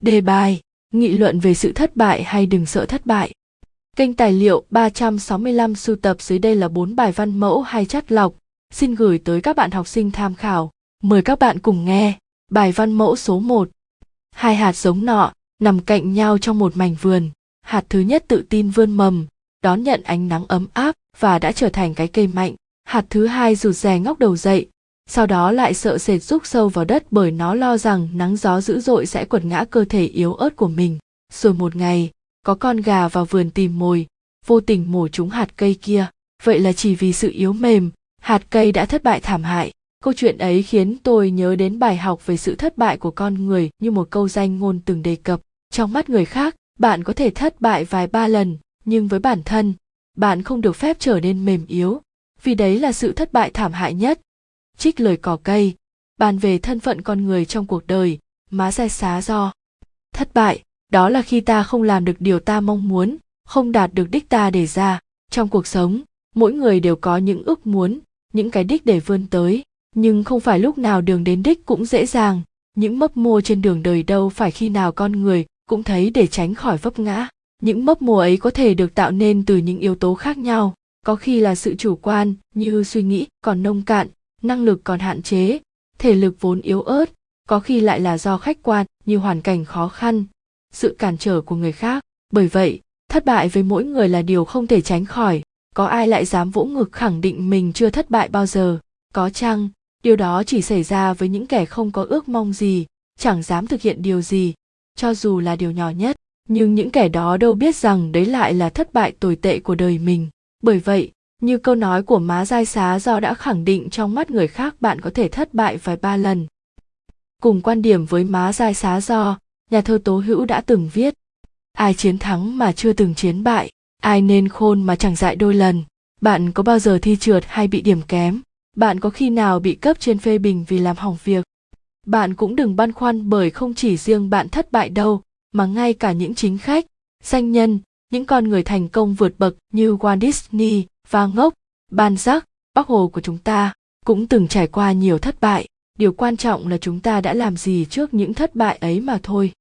Đề bài, nghị luận về sự thất bại hay đừng sợ thất bại. Kênh tài liệu 365 sưu tập dưới đây là 4 bài văn mẫu hay chắt lọc, xin gửi tới các bạn học sinh tham khảo. Mời các bạn cùng nghe. Bài văn mẫu số 1. Hai hạt giống nọ nằm cạnh nhau trong một mảnh vườn. Hạt thứ nhất tự tin vươn mầm, đón nhận ánh nắng ấm áp và đã trở thành cái cây mạnh. Hạt thứ hai rụt rè ngóc đầu dậy, sau đó lại sợ sệt rúc sâu vào đất bởi nó lo rằng nắng gió dữ dội sẽ quật ngã cơ thể yếu ớt của mình. Rồi một ngày, có con gà vào vườn tìm mồi, vô tình mổ trúng hạt cây kia. Vậy là chỉ vì sự yếu mềm, hạt cây đã thất bại thảm hại. Câu chuyện ấy khiến tôi nhớ đến bài học về sự thất bại của con người như một câu danh ngôn từng đề cập. Trong mắt người khác, bạn có thể thất bại vài ba lần, nhưng với bản thân, bạn không được phép trở nên mềm yếu, vì đấy là sự thất bại thảm hại nhất trích lời cỏ cây, bàn về thân phận con người trong cuộc đời, má xe xá do. Thất bại, đó là khi ta không làm được điều ta mong muốn, không đạt được đích ta đề ra. Trong cuộc sống, mỗi người đều có những ước muốn, những cái đích để vươn tới, nhưng không phải lúc nào đường đến đích cũng dễ dàng. Những mấp mô trên đường đời đâu phải khi nào con người cũng thấy để tránh khỏi vấp ngã. Những mấp mô ấy có thể được tạo nên từ những yếu tố khác nhau. Có khi là sự chủ quan, như suy nghĩ, còn nông cạn năng lực còn hạn chế, thể lực vốn yếu ớt, có khi lại là do khách quan như hoàn cảnh khó khăn, sự cản trở của người khác. Bởi vậy, thất bại với mỗi người là điều không thể tránh khỏi. Có ai lại dám vỗ ngực khẳng định mình chưa thất bại bao giờ? Có chăng? Điều đó chỉ xảy ra với những kẻ không có ước mong gì, chẳng dám thực hiện điều gì, cho dù là điều nhỏ nhất. Nhưng những kẻ đó đâu biết rằng đấy lại là thất bại tồi tệ của đời mình. Bởi vậy như câu nói của má giai xá, do đã khẳng định trong mắt người khác bạn có thể thất bại vài ba lần. Cùng quan điểm với má giai xá do, nhà thơ tố hữu đã từng viết, ai chiến thắng mà chưa từng chiến bại, ai nên khôn mà chẳng dại đôi lần. Bạn có bao giờ thi trượt hay bị điểm kém? Bạn có khi nào bị cấp trên phê bình vì làm hỏng việc? Bạn cũng đừng băn khoăn bởi không chỉ riêng bạn thất bại đâu, mà ngay cả những chính khách, danh nhân, những con người thành công vượt bậc như walt disney và ngốc, ban giác bác hồ của chúng ta cũng từng trải qua nhiều thất bại. Điều quan trọng là chúng ta đã làm gì trước những thất bại ấy mà thôi.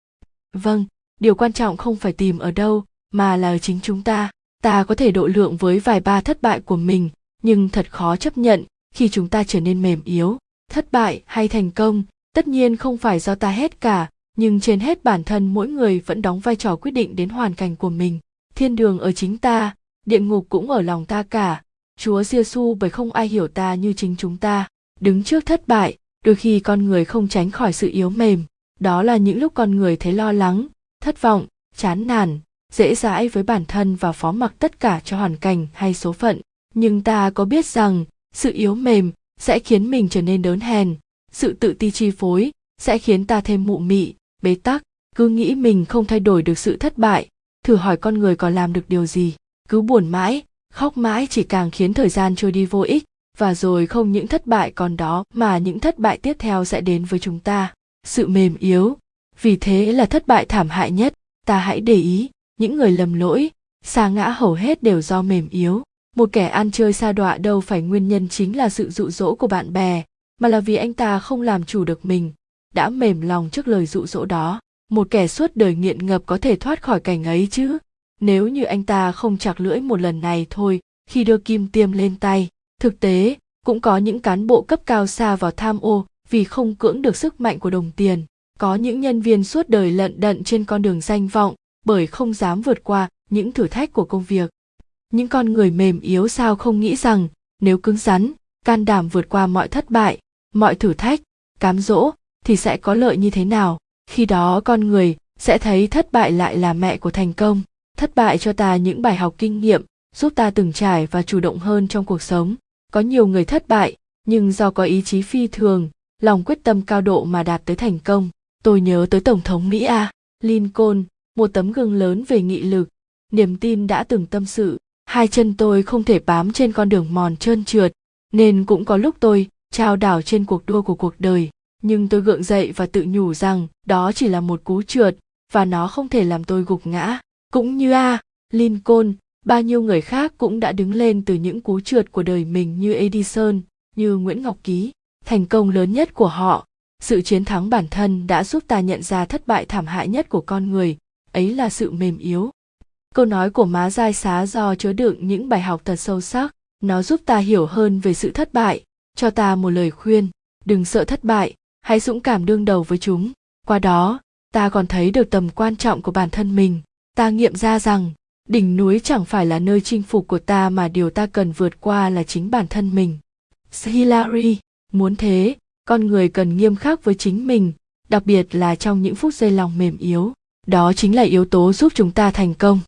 Vâng điều quan trọng không phải tìm ở đâu, mà là ở chính chúng ta. Ta có thể độ lượng với vài ba thất bại của mình, nhưng thật khó chấp nhận khi chúng ta trở nên mềm yếu. Thất bại hay thành công, tất nhiên không phải do ta hết cả, nhưng trên hết bản thân mỗi người vẫn đóng vai trò quyết định đến hoàn cảnh của mình. Thiên đường ở chính ta địa ngục cũng ở lòng ta cả. Chúa giê xu bởi không ai hiểu ta như chính chúng ta. Đứng trước thất bại, đôi khi con người không tránh khỏi sự yếu mềm. Đó là những lúc con người thấy lo lắng, thất vọng, chán nản, dễ dãi với bản thân và phó mặc tất cả cho hoàn cảnh hay số phận. Nhưng ta có biết rằng, sự yếu mềm sẽ khiến mình trở nên đớn hèn. Sự tự ti chi phối sẽ khiến ta thêm mụ mị, bế tắc. Cứ nghĩ mình không thay đổi được sự thất bại, thử hỏi con người còn làm được điều gì? Cứ buồn mãi, khóc mãi chỉ càng khiến thời gian trôi đi vô ích. Và rồi không những thất bại còn đó, mà những thất bại tiếp theo sẽ đến với chúng ta. Sự mềm yếu. Vì thế là thất bại thảm hại nhất. Ta hãy để ý, những người lầm lỗi sa ngã hầu hết đều do mềm yếu. Một kẻ ăn chơi xa đọa đâu phải nguyên nhân chính là sự dụ dỗ của bạn bè, mà là vì anh ta không làm chủ được mình, đã mềm lòng trước lời dụ dỗ đó. Một kẻ suốt đời nghiện ngập có thể thoát khỏi cảnh ấy chứ? Nếu như anh ta không chặt lưỡi một lần này thôi, khi đưa kim tiêm lên tay, thực tế, cũng có những cán bộ cấp cao xa vào tham ô, vì không cưỡng được sức mạnh của đồng tiền. Có những nhân viên suốt đời lận đận trên con đường danh vọng, bởi không dám vượt qua những thử thách của công việc. Những con người mềm yếu sao không nghĩ rằng, nếu cứng rắn, can đảm vượt qua mọi thất bại, mọi thử thách, cám dỗ, thì sẽ có lợi như thế nào? Khi đó con người sẽ thấy thất bại lại là mẹ của thành công thất bại cho ta những bài học kinh nghiệm, giúp ta từng trải và chủ động hơn trong cuộc sống. Có nhiều người thất bại, nhưng do có ý chí phi thường, lòng quyết tâm cao độ mà đạt tới thành công. Tôi nhớ tới tổng thống mỹ a, lincoln, một tấm gương lớn về nghị lực, niềm tin đã từng tâm sự. Hai chân tôi không thể bám trên con đường mòn trơn trượt, nên cũng có lúc tôi trao đảo trên cuộc đua của cuộc đời. Nhưng tôi gượng dậy và tự nhủ rằng đó chỉ là một cú trượt, và nó không thể làm tôi gục ngã cũng như a, lincoln, bao nhiêu người khác cũng đã đứng lên từ những cú trượt của đời mình như edison, như nguyễn ngọc ký. Thành công lớn nhất của họ, sự chiến thắng bản thân đã giúp ta nhận ra thất bại thảm hại nhất của con người, ấy là sự mềm yếu. Câu nói của má giai xá do chứa đựng những bài học thật sâu sắc, nó giúp ta hiểu hơn về sự thất bại. Cho ta một lời khuyên, đừng sợ thất bại, hãy dũng cảm đương đầu với chúng. Qua đó, ta còn thấy được tầm quan trọng của bản thân mình ta nghiệm ra rằng đỉnh núi chẳng phải là nơi chinh phục của ta mà điều ta cần vượt qua là chính bản thân mình. Hillary muốn thế con người cần nghiêm khắc với chính mình đặc biệt là trong những phút giây lòng mềm yếu. Đó chính là yếu tố giúp chúng ta thành công.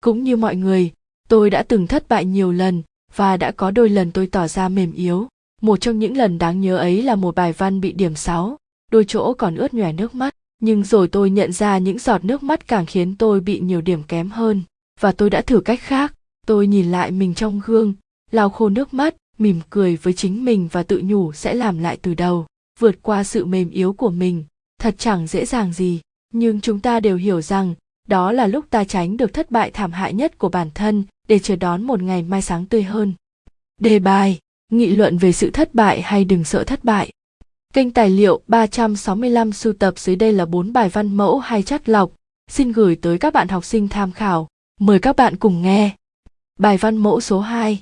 Cũng như mọi người tôi đã từng thất bại nhiều lần và đã có đôi lần tôi tỏ ra mềm yếu. Một trong những lần đáng nhớ ấy là một bài văn bị điểm 6, đôi chỗ còn ướt nhòe nước mắt nhưng rồi tôi nhận ra những giọt nước mắt càng khiến tôi bị nhiều điểm kém hơn. Và tôi đã thử cách khác. Tôi nhìn lại mình trong gương, lau khô nước mắt, mỉm cười với chính mình và tự nhủ sẽ làm lại từ đầu, vượt qua sự mềm yếu của mình. Thật chẳng dễ dàng gì. Nhưng chúng ta đều hiểu rằng, đó là lúc ta tránh được thất bại thảm hại nhất của bản thân để chờ đón một ngày mai sáng tươi hơn. Đề bài, nghị luận về sự thất bại hay đừng sợ thất bại. Kênh tài liệu 365 sưu tập dưới đây là 4 bài văn mẫu hay chắt lọc, xin gửi tới các bạn học sinh tham khảo. Mời các bạn cùng nghe. Bài văn mẫu số 2.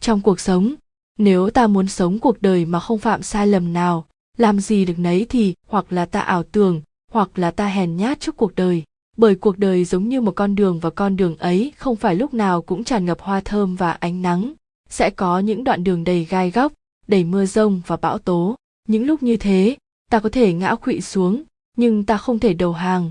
Trong cuộc sống, nếu ta muốn sống cuộc đời mà không phạm sai lầm nào, làm gì được nấy thì hoặc là ta ảo tưởng, hoặc là ta hèn nhát trước cuộc đời. Bởi cuộc đời giống như một con đường và con đường ấy không phải lúc nào cũng tràn ngập hoa thơm và ánh nắng. Sẽ có những đoạn đường đầy gai góc, đầy mưa rông và bão tố những lúc như thế, ta có thể ngã quỵ xuống, nhưng ta không thể đầu hàng.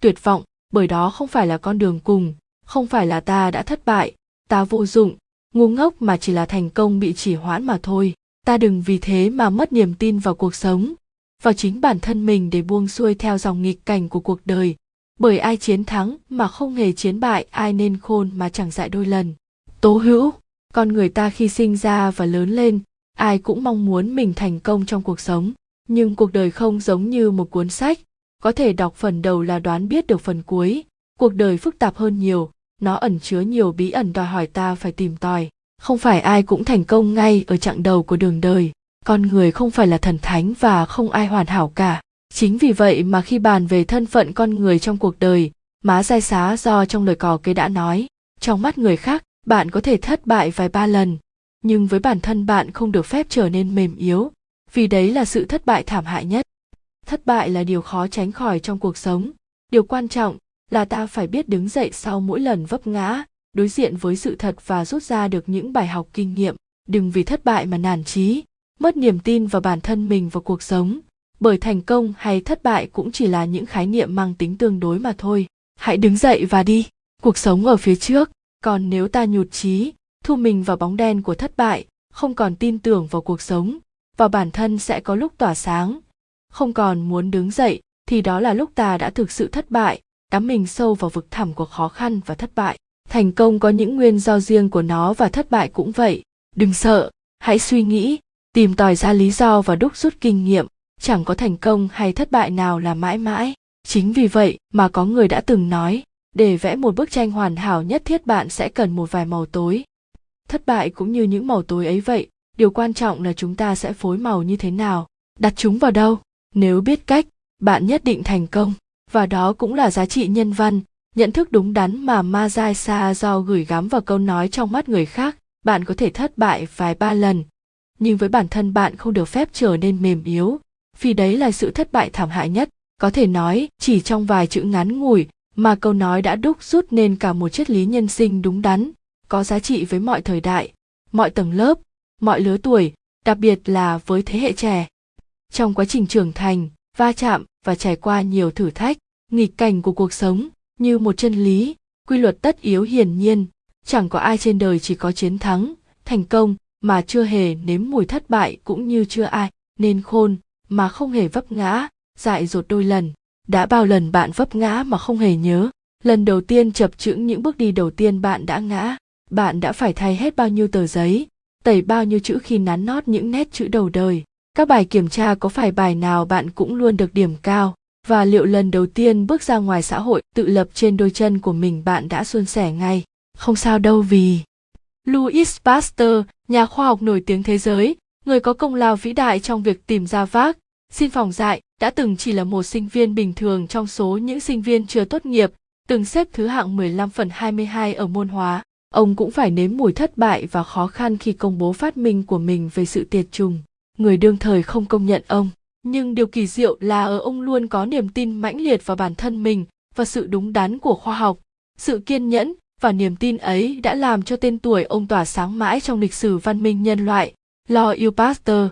Tuyệt vọng, bởi đó không phải là con đường cùng, không phải là ta đã thất bại, ta vô dụng, ngu ngốc mà chỉ là thành công bị chỉ hoãn mà thôi. Ta đừng vì thế mà mất niềm tin vào cuộc sống, vào chính bản thân mình để buông xuôi theo dòng nghịch cảnh của cuộc đời. Bởi ai chiến thắng mà không hề chiến bại, ai nên khôn mà chẳng dại đôi lần. Tố hữu, con người ta khi sinh ra và lớn lên ai cũng mong muốn mình thành công trong cuộc sống, nhưng cuộc đời không giống như một cuốn sách. Có thể đọc phần đầu là đoán biết được phần cuối. Cuộc đời phức tạp hơn nhiều, nó ẩn chứa nhiều bí ẩn đòi hỏi ta phải tìm tòi. Không phải ai cũng thành công ngay ở chặng đầu của đường đời. Con người không phải là thần thánh và không ai hoàn hảo cả. Chính vì vậy mà khi bàn về thân phận con người trong cuộc đời, má giai xá do trong lời cò kê đã nói, trong mắt người khác, bạn có thể thất bại vài ba lần nhưng với bản thân bạn không được phép trở nên mềm yếu, vì đấy là sự thất bại thảm hại nhất. Thất bại là điều khó tránh khỏi trong cuộc sống. Điều quan trọng là ta phải biết đứng dậy sau mỗi lần vấp ngã, đối diện với sự thật và rút ra được những bài học kinh nghiệm. Đừng vì thất bại mà nản chí, mất niềm tin vào bản thân mình và cuộc sống. Bởi thành công hay thất bại cũng chỉ là những khái niệm mang tính tương đối mà thôi. Hãy đứng dậy và đi. Cuộc sống ở phía trước. Còn nếu ta nhụt chí thu mình vào bóng đen của thất bại, không còn tin tưởng vào cuộc sống vào bản thân sẽ có lúc tỏa sáng. Không còn muốn đứng dậy, thì đó là lúc ta đã thực sự thất bại, đắm mình sâu vào vực thẳm của khó khăn và thất bại. Thành công có những nguyên do riêng của nó và thất bại cũng vậy. Đừng sợ, hãy suy nghĩ, tìm tòi ra lý do và đúc rút kinh nghiệm. Chẳng có thành công hay thất bại nào là mãi mãi. Chính vì vậy mà có người đã từng nói, để vẽ một bức tranh hoàn hảo nhất thiết bạn sẽ cần một vài màu tối thất bại cũng như những màu tối ấy vậy, điều quan trọng là chúng ta sẽ phối màu như thế nào, đặt chúng vào đâu. Nếu biết cách, bạn nhất định thành công, và đó cũng là giá trị nhân văn, nhận thức đúng đắn mà Mazai Sa do gửi gắm vào câu nói trong mắt người khác, bạn có thể thất bại vài ba lần. Nhưng với bản thân bạn không được phép trở nên mềm yếu, vì đấy là sự thất bại thảm hại nhất. Có thể nói, chỉ trong vài chữ ngắn ngủi mà câu nói đã đúc rút nên cả một triết lý nhân sinh đúng đắn có giá trị với mọi thời đại, mọi tầng lớp, mọi lứa tuổi, đặc biệt là với thế hệ trẻ. Trong quá trình trưởng thành, va chạm và trải qua nhiều thử thách, nghịch cảnh của cuộc sống như một chân lý, quy luật tất yếu hiển nhiên. Chẳng có ai trên đời chỉ có chiến thắng, thành công mà chưa hề nếm mùi thất bại cũng như chưa ai nên khôn mà không hề vấp ngã, dại dột đôi lần. Đã bao lần bạn vấp ngã mà không hề nhớ, lần đầu tiên chập chững những bước đi đầu tiên bạn đã ngã bạn đã phải thay hết bao nhiêu tờ giấy tẩy bao nhiêu chữ khi nắn nót những nét chữ đầu đời. Các bài kiểm tra có phải bài nào bạn cũng luôn được điểm cao? Và liệu lần đầu tiên bước ra ngoài xã hội tự lập trên đôi chân của mình bạn đã suôn sẻ ngay? Không sao đâu vì louis pasteur nhà khoa học nổi tiếng thế giới người có công lao vĩ đại trong việc tìm ra vác xin phòng dại đã từng chỉ là một sinh viên bình thường trong số những sinh viên chưa tốt nghiệp, từng xếp thứ hạng 15 phần 22 ở môn hóa. Ông cũng phải nếm mùi thất bại và khó khăn khi công bố phát minh của mình về sự tiệt trùng. Người đương thời không công nhận ông. Nhưng điều kỳ diệu là ở ông luôn có niềm tin mãnh liệt vào bản thân mình và sự đúng đắn của khoa học. Sự kiên nhẫn và niềm tin ấy đã làm cho tên tuổi ông tỏa sáng mãi trong lịch sử văn minh nhân loại. Lo yêu Pasteur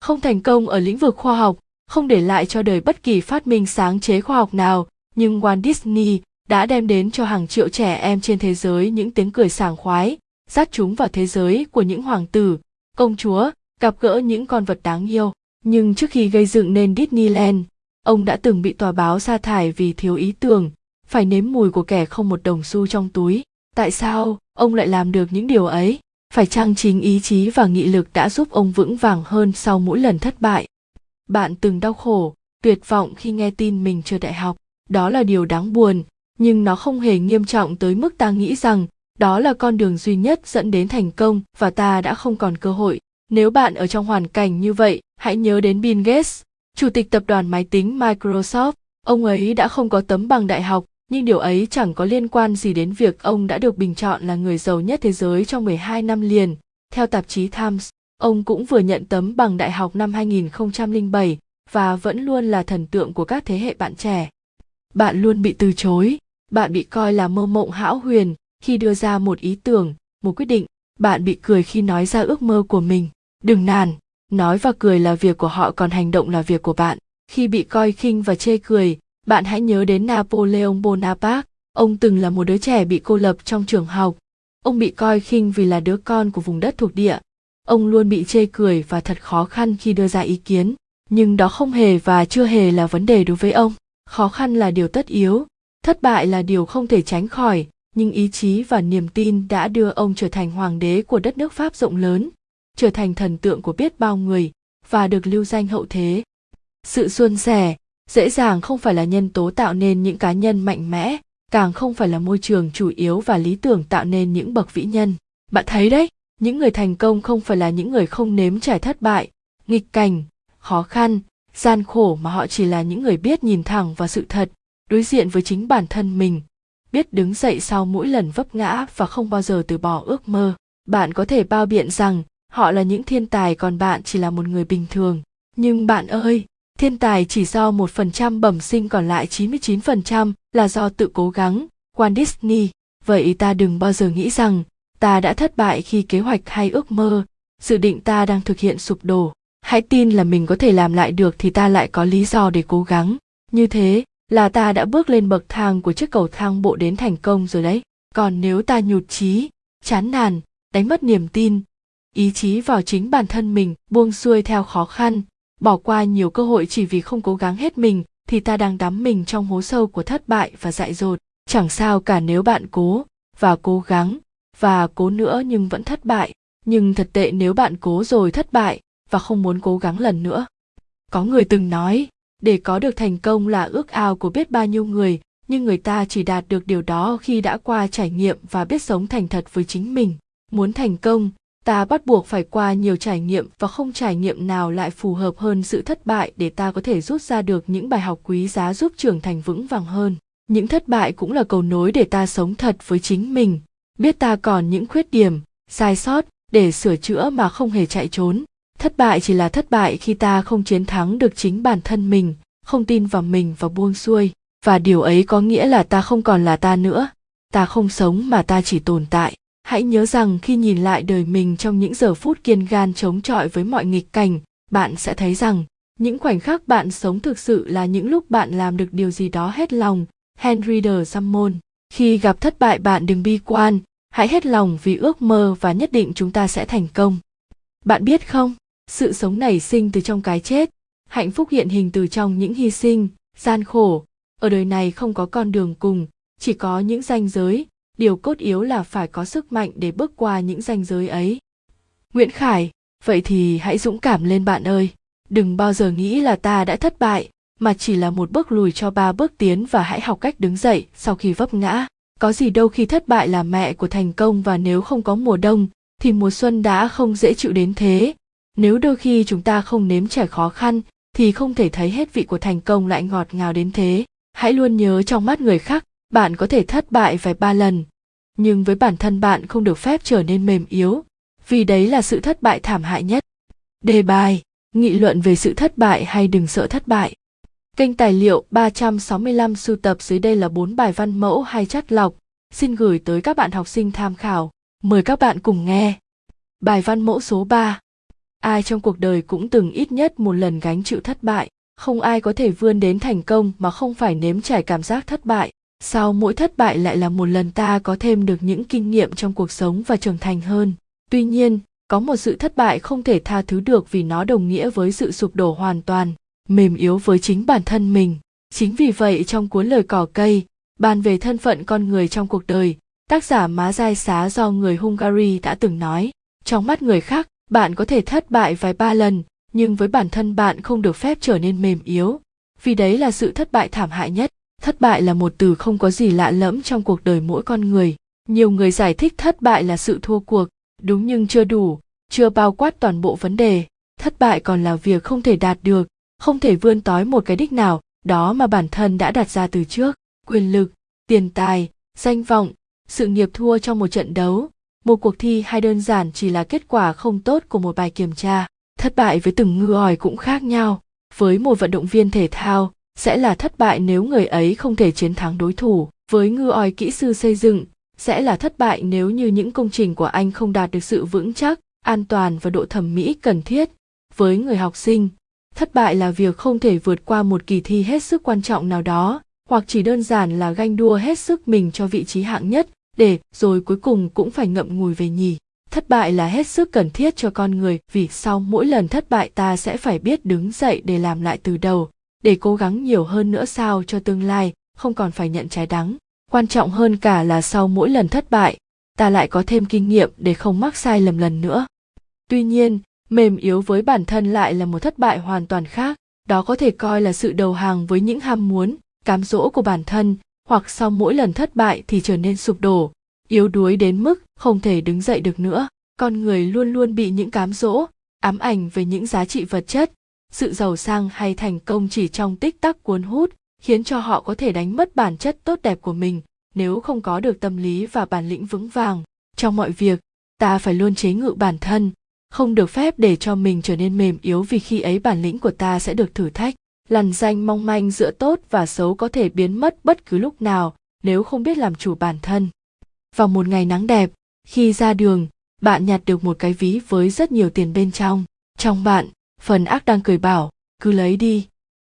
không thành công ở lĩnh vực khoa học, không để lại cho đời bất kỳ phát minh sáng chế khoa học nào, nhưng Walt Disney đã đem đến cho hàng triệu trẻ em trên thế giới những tiếng cười sảng khoái, dắt chúng vào thế giới của những hoàng tử, công chúa, gặp gỡ những con vật đáng yêu. Nhưng trước khi gây dựng nên Disneyland, ông đã từng bị tòa báo sa thải vì thiếu ý tưởng, phải nếm mùi của kẻ không một đồng xu trong túi. Tại sao ông lại làm được những điều ấy? Phải chăng chính ý chí và nghị lực đã giúp ông vững vàng hơn sau mỗi lần thất bại? Bạn từng đau khổ, tuyệt vọng khi nghe tin mình chưa đại học. Đó là điều đáng buồn, nhưng nó không hề nghiêm trọng tới mức ta nghĩ rằng đó là con đường duy nhất dẫn đến thành công và ta đã không còn cơ hội. Nếu bạn ở trong hoàn cảnh như vậy, hãy nhớ đến Bill Gates, chủ tịch tập đoàn máy tính Microsoft. Ông ấy đã không có tấm bằng đại học, nhưng điều ấy chẳng có liên quan gì đến việc ông đã được bình chọn là người giàu nhất thế giới trong 12 năm liền. Theo tạp chí Times, ông cũng vừa nhận tấm bằng đại học năm 2007 và vẫn luôn là thần tượng của các thế hệ bạn trẻ. Bạn luôn bị từ chối, bạn bị coi là mơ mộng hão huyền khi đưa ra một ý tưởng, một quyết định, bạn bị cười khi nói ra ước mơ của mình. Đừng nản, nói và cười là việc của họ còn hành động là việc của bạn. Khi bị coi khinh và chê cười, bạn hãy nhớ đến Napoleon Bonaparte, ông từng là một đứa trẻ bị cô lập trong trường học. Ông bị coi khinh vì là đứa con của vùng đất thuộc địa. Ông luôn bị chê cười và thật khó khăn khi đưa ra ý kiến, nhưng đó không hề và chưa hề là vấn đề đối với ông. Khó khăn là điều tất yếu, thất bại là điều không thể tránh khỏi, nhưng ý chí và niềm tin đã đưa ông trở thành hoàng đế của đất nước Pháp rộng lớn, trở thành thần tượng của biết bao người và được lưu danh hậu thế. Sự suôn sẻ, dễ dàng không phải là nhân tố tạo nên những cá nhân mạnh mẽ càng không phải là môi trường chủ yếu và lý tưởng tạo nên những bậc vĩ nhân bạn thấy đấy những người thành công không phải là những người không nếm trải thất bại nghịch cảnh khó khăn gian khổ mà họ chỉ là những người biết nhìn thẳng vào sự thật đối diện với chính bản thân mình biết đứng dậy sau mỗi lần vấp ngã và không bao giờ từ bỏ ước mơ bạn có thể bao biện rằng họ là những thiên tài còn bạn chỉ là một người bình thường nhưng bạn ơi thiên tài chỉ do một phần trăm bẩm sinh còn lại 99% là do tự cố gắng. Walt Disney, vậy ta đừng bao giờ nghĩ rằng ta đã thất bại khi kế hoạch hay ước mơ, dự định ta đang thực hiện sụp đổ. Hãy tin là mình có thể làm lại được thì ta lại có lý do để cố gắng. Như thế là ta đã bước lên bậc thang của chiếc cầu thang bộ đến thành công rồi đấy. Còn nếu ta nhụt chí, chán nản, đánh mất niềm tin, ý chí vào chính bản thân mình, buông xuôi theo khó khăn, bỏ qua nhiều cơ hội chỉ vì không cố gắng hết mình thì ta đang đắm mình trong hố sâu của thất bại và dại dột. Chẳng sao cả nếu bạn cố và cố gắng và cố nữa nhưng vẫn thất bại. Nhưng thật tệ nếu bạn cố rồi thất bại và không muốn cố gắng lần nữa. Có người từng nói để có được thành công là ước ao của biết bao nhiêu người, nhưng người ta chỉ đạt được điều đó khi đã qua trải nghiệm và biết sống thành thật với chính mình. Muốn thành công, ta bắt buộc phải qua nhiều trải nghiệm và không trải nghiệm nào lại phù hợp hơn sự thất bại để ta có thể rút ra được những bài học quý giá giúp trưởng thành vững vàng hơn. Những thất bại cũng là cầu nối để ta sống thật với chính mình. Biết ta còn những khuyết điểm, sai sót để sửa chữa mà không hề chạy trốn thất bại chỉ là thất bại khi ta không chiến thắng được chính bản thân mình, không tin vào mình và buông xuôi. Và điều ấy có nghĩa là ta không còn là ta nữa. Ta không sống mà ta chỉ tồn tại. Hãy nhớ rằng khi nhìn lại đời mình trong những giờ phút kiên gan chống chọi với mọi nghịch cảnh, bạn sẽ thấy rằng, những khoảnh khắc bạn sống thực sự là những lúc bạn làm được điều gì đó hết lòng. Henry de sammon khi gặp thất bại bạn đừng bi quan. Hãy hết lòng vì ước mơ và nhất định chúng ta sẽ thành công. Bạn biết không? Sự sống nảy sinh từ trong cái chết. Hạnh phúc hiện hình từ trong những hy sinh, gian khổ. Ở đời này không có con đường cùng, chỉ có những ranh giới. Điều cốt yếu là phải có sức mạnh để bước qua những ranh giới ấy. Nguyễn khải, vậy thì hãy dũng cảm lên bạn ơi. Đừng bao giờ nghĩ là ta đã thất bại, mà chỉ là một bước lùi cho ba bước tiến và hãy học cách đứng dậy sau khi vấp ngã. Có gì đâu khi thất bại là mẹ của thành công và nếu không có mùa đông, thì mùa xuân đã không dễ chịu đến thế nếu đôi khi chúng ta không nếm trải khó khăn thì không thể thấy hết vị của thành công lại ngọt ngào đến thế hãy luôn nhớ trong mắt người khác bạn có thể thất bại vài ba lần nhưng với bản thân bạn không được phép trở nên mềm yếu vì đấy là sự thất bại thảm hại nhất đề bài nghị luận về sự thất bại hay đừng sợ thất bại Kênh tài liệu 365 sưu tập dưới đây là 4 bài văn mẫu hay chắt lọc, xin gửi tới các bạn học sinh tham khảo. Mời các bạn cùng nghe. Bài văn mẫu số 3. Ai trong cuộc đời cũng từng ít nhất một lần gánh chịu thất bại, không ai có thể vươn đến thành công mà không phải nếm trải cảm giác thất bại. Sau mỗi thất bại lại là một lần ta có thêm được những kinh nghiệm trong cuộc sống và trưởng thành hơn. Tuy nhiên, có một sự thất bại không thể tha thứ được vì nó đồng nghĩa với sự sụp đổ hoàn toàn mềm yếu với chính bản thân mình chính vì vậy trong cuốn lời cỏ cây bàn về thân phận con người trong cuộc đời tác giả má dai xá do người hungary đã từng nói trong mắt người khác bạn có thể thất bại vài ba lần, nhưng với bản thân bạn không được phép trở nên mềm yếu. Vì đấy là sự thất bại thảm hại nhất. Thất bại là một từ không có gì lạ lẫm trong cuộc đời mỗi con người. Nhiều người giải thích thất bại là sự thua cuộc. Đúng nhưng chưa đủ, chưa bao quát toàn bộ vấn đề. Thất bại còn là việc không thể đạt được, không thể vươn tới một cái đích nào, đó mà bản thân đã đặt ra từ trước. Quyền lực, tiền tài, danh vọng, sự nghiệp thua trong một trận đấu một cuộc thi hay đơn giản chỉ là kết quả không tốt của một bài kiểm tra. Thất bại với từng ngư ỏi cũng khác nhau. Với một vận động viên thể thao, sẽ là thất bại nếu người ấy không thể chiến thắng đối thủ. Với ngư ỏi kỹ sư xây dựng, sẽ là thất bại nếu như những công trình của anh không đạt được sự vững chắc, an toàn và độ thẩm mỹ cần thiết. Với người học sinh, thất bại là việc không thể vượt qua một kỳ thi hết sức quan trọng nào đó, hoặc chỉ đơn giản là ganh đua hết sức mình cho vị trí hạng nhất để, rồi cuối cùng cũng phải ngậm ngùi về nhì. Thất bại là hết sức cần thiết cho con người, vì sau mỗi lần thất bại ta sẽ phải biết đứng dậy để làm lại từ đầu. Để cố gắng nhiều hơn nữa sao cho tương lai, không còn phải nhận trái đắng. Quan trọng hơn cả là sau mỗi lần thất bại, ta lại có thêm kinh nghiệm để không mắc sai lầm lần nữa. Tuy nhiên, mềm yếu với bản thân lại là một thất bại hoàn toàn khác. Đó có thể coi là sự đầu hàng với những ham muốn, cám dỗ của bản thân hoặc sau mỗi lần thất bại thì trở nên sụp đổ, yếu đuối đến mức không thể đứng dậy được nữa. Con người luôn luôn bị những cám dỗ, ám ảnh về những giá trị vật chất. Sự giàu sang hay thành công chỉ trong tích tắc cuốn hút, khiến cho họ có thể đánh mất bản chất tốt đẹp của mình, nếu không có được tâm lý và bản lĩnh vững vàng. Trong mọi việc, ta phải luôn chế ngự bản thân, không được phép để cho mình trở nên mềm yếu vì khi ấy bản lĩnh của ta sẽ được thử thách lằn danh mong manh giữa tốt và xấu có thể biến mất bất cứ lúc nào nếu không biết làm chủ bản thân. Vào một ngày nắng đẹp, khi ra đường, bạn nhặt được một cái ví với rất nhiều tiền bên trong. Trong bạn, phần ác đang cười bảo, cứ lấy đi.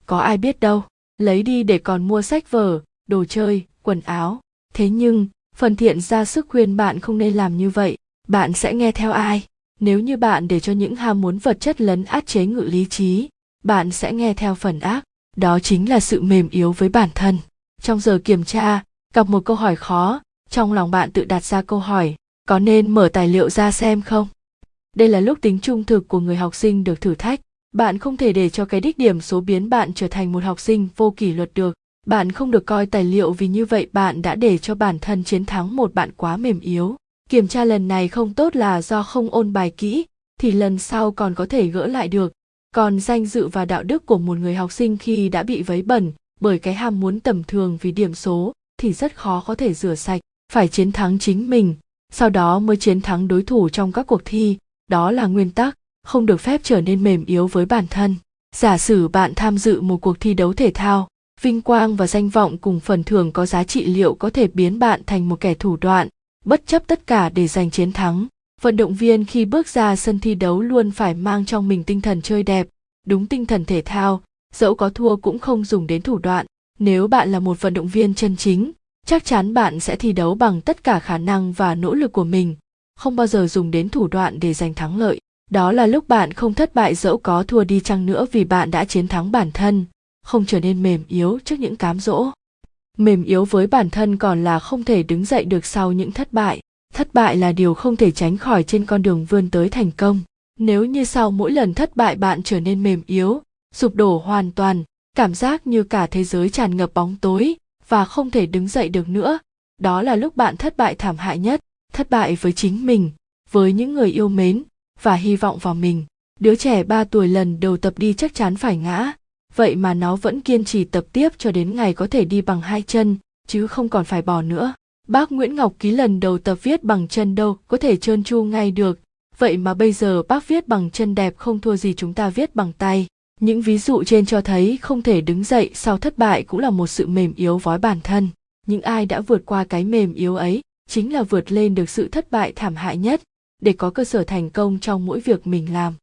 Có ai biết đâu, lấy đi để còn mua sách vở, đồ chơi, quần áo. Thế nhưng, phần thiện ra sức khuyên bạn không nên làm như vậy. Bạn sẽ nghe theo ai? Nếu như bạn để cho những ham muốn vật chất lấn át chế ngự lý trí bạn sẽ nghe theo phần ác đó chính là sự mềm yếu với bản thân. Trong giờ kiểm tra, gặp một câu hỏi khó, trong lòng bạn tự đặt ra câu hỏi, có nên mở tài liệu ra xem không? Đây là lúc tính trung thực của người học sinh được thử thách. Bạn không thể để cho cái đích điểm số biến bạn trở thành một học sinh vô kỷ luật được. Bạn không được coi tài liệu vì như vậy bạn đã để cho bản thân chiến thắng một bạn quá mềm yếu. Kiểm tra lần này không tốt là do không ôn bài kỹ, thì lần sau còn có thể gỡ lại được còn danh dự và đạo đức của một người học sinh khi đã bị vấy bẩn bởi cái ham muốn tầm thường vì điểm số thì rất khó có thể rửa sạch, phải chiến thắng chính mình. Sau đó mới chiến thắng đối thủ trong các cuộc thi. Đó là nguyên tắc, không được phép trở nên mềm yếu với bản thân. Giả sử bạn tham dự một cuộc thi đấu thể thao, vinh quang và danh vọng cùng phần thưởng có giá trị liệu có thể biến bạn thành một kẻ thủ đoạn, bất chấp tất cả để giành chiến thắng vận động viên khi bước ra sân thi đấu luôn phải mang trong mình tinh thần chơi đẹp, đúng tinh thần thể thao. Dẫu có thua cũng không dùng đến thủ đoạn. Nếu bạn là một vận động viên chân chính, chắc chắn bạn sẽ thi đấu bằng tất cả khả năng và nỗ lực của mình. Không bao giờ dùng đến thủ đoạn để giành thắng lợi. Đó là lúc bạn không thất bại dẫu có thua đi chăng nữa vì bạn đã chiến thắng bản thân, không trở nên mềm yếu trước những cám dỗ. Mềm yếu với bản thân còn là không thể đứng dậy được sau những thất bại thất bại là điều không thể tránh khỏi trên con đường vươn tới thành công. Nếu như sau mỗi lần thất bại bạn trở nên mềm yếu sụp đổ hoàn toàn cảm giác như cả thế giới tràn ngập bóng tối và không thể đứng dậy được nữa đó là lúc bạn thất bại thảm hại nhất. Thất bại với chính mình với những người yêu mến và hy vọng vào mình. Đứa trẻ 3 tuổi lần đầu tập đi chắc chắn phải ngã, vậy mà nó vẫn kiên trì tập tiếp cho đến ngày có thể đi bằng hai chân, chứ không còn phải bỏ nữa. Bác Nguyễn Ngọc Ký lần đầu tập viết bằng chân đâu có thể trơn tru ngay được, vậy mà bây giờ bác viết bằng chân đẹp không thua gì chúng ta viết bằng tay. Những ví dụ trên cho thấy không thể đứng dậy sau thất bại cũng là một sự mềm yếu vói bản thân. Những ai đã vượt qua cái mềm yếu ấy chính là vượt lên được sự thất bại thảm hại nhất để có cơ sở thành công trong mỗi việc mình làm.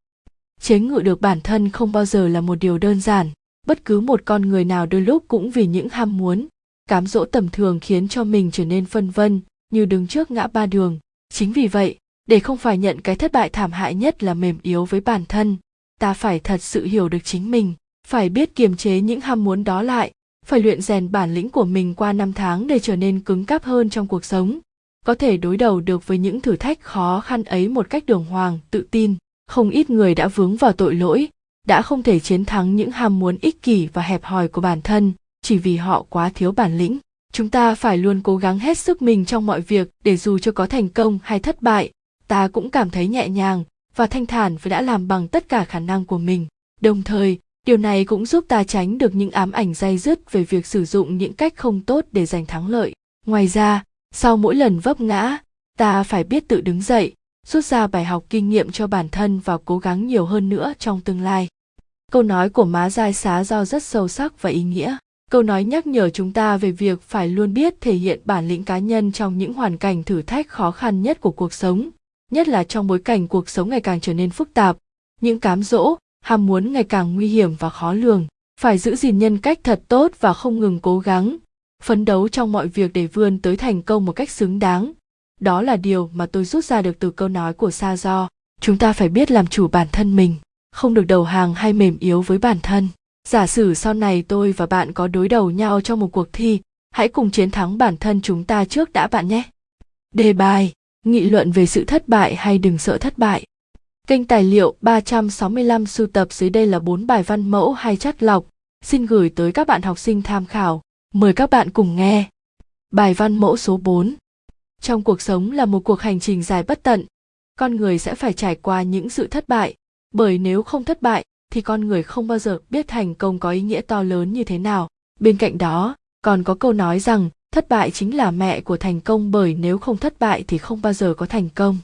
Chế ngự được bản thân không bao giờ là một điều đơn giản, bất cứ một con người nào đôi lúc cũng vì những ham muốn, cám dỗ tầm thường khiến cho mình trở nên phân vân, như đứng trước ngã ba đường. Chính vì vậy, để không phải nhận cái thất bại thảm hại nhất là mềm yếu với bản thân, ta phải thật sự hiểu được chính mình, phải biết kiềm chế những ham muốn đó lại, phải luyện rèn bản lĩnh của mình qua năm tháng để trở nên cứng cáp hơn trong cuộc sống, có thể đối đầu được với những thử thách khó khăn ấy một cách đường hoàng, tự tin. Không ít người đã vướng vào tội lỗi, đã không thể chiến thắng những ham muốn ích kỷ và hẹp hòi của bản thân, chỉ vì họ quá thiếu bản lĩnh. Chúng ta phải luôn cố gắng hết sức mình trong mọi việc để dù cho có thành công hay thất bại, ta cũng cảm thấy nhẹ nhàng và thanh thản vì đã làm bằng tất cả khả năng của mình. Đồng thời, điều này cũng giúp ta tránh được những ám ảnh dai dứt về việc sử dụng những cách không tốt để giành thắng lợi. Ngoài ra, sau mỗi lần vấp ngã, ta phải biết tự đứng dậy, rút ra bài học kinh nghiệm cho bản thân và cố gắng nhiều hơn nữa trong tương lai. Câu nói của má Giai Xá do rất sâu sắc và ý nghĩa. Câu nói nhắc nhở chúng ta về việc phải luôn biết thể hiện bản lĩnh cá nhân trong những hoàn cảnh thử thách khó khăn nhất của cuộc sống, nhất là trong bối cảnh cuộc sống ngày càng trở nên phức tạp, những cám dỗ, ham muốn ngày càng nguy hiểm và khó lường. Phải giữ gìn nhân cách thật tốt và không ngừng cố gắng, phấn đấu trong mọi việc để vươn tới thành công một cách xứng đáng. Đó là điều mà tôi rút ra được từ câu nói của Sa Do. Chúng ta phải biết làm chủ bản thân mình, không được đầu hàng hay mềm yếu với bản thân. Giả sử sau này tôi và bạn có đối đầu nhau trong một cuộc thi, hãy cùng chiến thắng bản thân chúng ta trước đã bạn nhé. Đề bài, nghị luận về sự thất bại hay đừng sợ thất bại. Kênh tài liệu 365 sưu tập dưới đây là 4 bài văn mẫu hay chắt lọc, xin gửi tới các bạn học sinh tham khảo. Mời các bạn cùng nghe. Bài văn mẫu số 4. Trong cuộc sống là một cuộc hành trình dài bất tận, con người sẽ phải trải qua những sự thất bại, bởi nếu không thất bại thì con người không bao giờ biết thành công có ý nghĩa to lớn như thế nào. Bên cạnh đó, còn có câu nói rằng thất bại chính là mẹ của thành công bởi nếu không thất bại thì không bao giờ có thành công.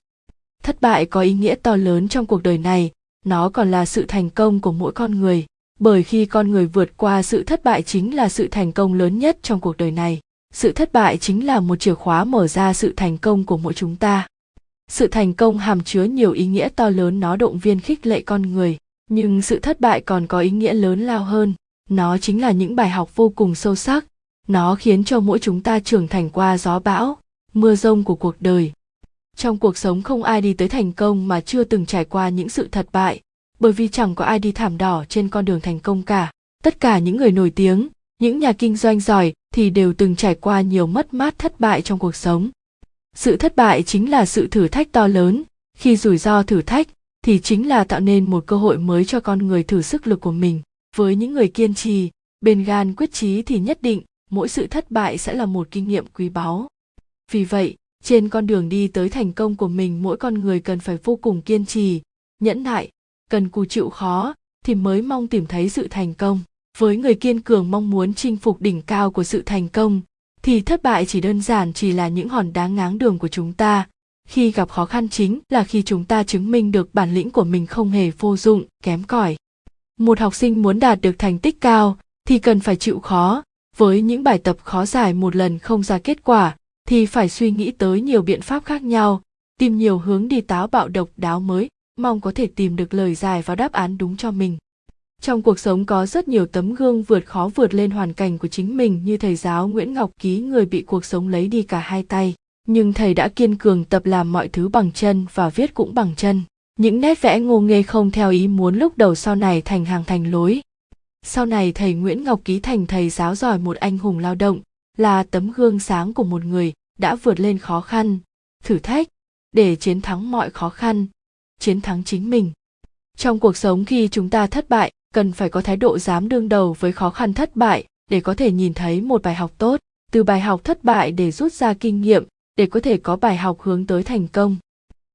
Thất bại có ý nghĩa to lớn trong cuộc đời này, nó còn là sự thành công của mỗi con người bởi khi con người vượt qua sự thất bại chính là sự thành công lớn nhất trong cuộc đời này sự thất bại chính là một chìa khóa mở ra sự thành công của mỗi chúng ta sự thành công hàm chứa nhiều ý nghĩa to lớn nó động viên khích lệ con người nhưng sự thất bại còn có ý nghĩa lớn lao hơn. Nó chính là những bài học vô cùng sâu sắc. Nó khiến cho mỗi chúng ta trưởng thành qua gió bão, mưa rông của cuộc đời. Trong cuộc sống không ai đi tới thành công mà chưa từng trải qua những sự thất bại, bởi vì chẳng có ai đi thảm đỏ trên con đường thành công cả. Tất cả những người nổi tiếng, những nhà kinh doanh giỏi thì đều từng trải qua nhiều mất mát thất bại trong cuộc sống. Sự thất bại chính là sự thử thách to lớn. Khi rủi ro thử thách thì chính là tạo nên một cơ hội mới cho con người thử sức lực của mình. Với những người kiên trì, bền gan quyết chí thì nhất định mỗi sự thất bại sẽ là một kinh nghiệm quý báu. Vì vậy, trên con đường đi tới thành công của mình, mỗi con người cần phải vô cùng kiên trì, nhẫn nại, cần cù chịu khó thì mới mong tìm thấy sự thành công. Với người kiên cường mong muốn chinh phục đỉnh cao của sự thành công, thì thất bại chỉ đơn giản chỉ là những hòn đá ngáng đường của chúng ta khi gặp khó khăn chính là khi chúng ta chứng minh được bản lĩnh của mình không hề vô dụng, kém cỏi. Một học sinh muốn đạt được thành tích cao thì cần phải chịu khó. Với những bài tập khó giải một lần không ra kết quả thì phải suy nghĩ tới nhiều biện pháp khác nhau, tìm nhiều hướng đi táo bạo độc đáo mới, mong có thể tìm được lời giải và đáp án đúng cho mình. Trong cuộc sống có rất nhiều tấm gương vượt khó vượt lên hoàn cảnh của chính mình như thầy giáo Nguyễn Ngọc Ký, người bị cuộc sống lấy đi cả hai tay. Nhưng thầy đã kiên cường tập làm mọi thứ bằng chân và viết cũng bằng chân. Những nét vẽ ngô nghê không theo ý muốn lúc đầu sau này thành hàng thành lối. Sau này thầy Nguyễn Ngọc Ký thành thầy giáo giỏi một anh hùng lao động, là tấm gương sáng của một người đã vượt lên khó khăn, thử thách, để chiến thắng mọi khó khăn, chiến thắng chính mình trong cuộc sống khi chúng ta thất bại cần phải có thái độ dám đương đầu với khó khăn thất bại để có thể nhìn thấy một bài học tốt từ bài học thất bại để rút ra kinh nghiệm để có thể có bài học hướng tới thành công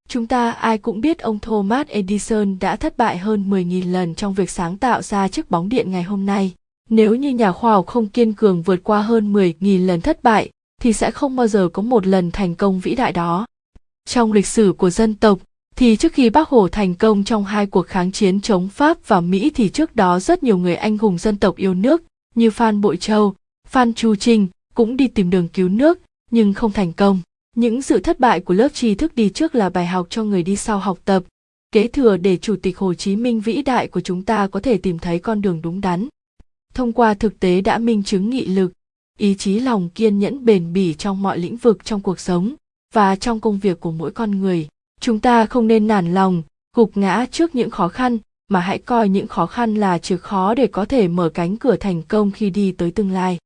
Chúng ta ai cũng biết ông Thomas Edison đã thất bại hơn 10.000 lần trong việc sáng tạo ra chiếc bóng điện ngày hôm nay. Nếu như nhà khoa học không kiên cường vượt qua hơn 10.000 lần thất bại, thì sẽ không bao giờ có một lần thành công vĩ đại đó. Trong lịch sử của dân tộc, thì trước khi bác Hồ thành công trong hai cuộc kháng chiến chống Pháp và Mỹ thì trước đó rất nhiều người anh hùng dân tộc yêu nước như Phan Bội Châu, Phan Chu Trinh cũng đi tìm đường cứu nước nhưng không thành công. Những sự thất bại của lớp tri thức đi trước là bài học cho người đi sau học tập, kế thừa để Chủ tịch Hồ Chí Minh vĩ đại của chúng ta có thể tìm thấy con đường đúng đắn. Thông qua thực tế đã minh chứng nghị lực, ý chí lòng kiên nhẫn bền bỉ trong mọi lĩnh vực trong cuộc sống và trong công việc của mỗi con người. Chúng ta không nên nản lòng, gục ngã trước những khó khăn mà hãy coi những khó khăn là chìa khó để có thể mở cánh cửa thành công khi đi tới tương lai.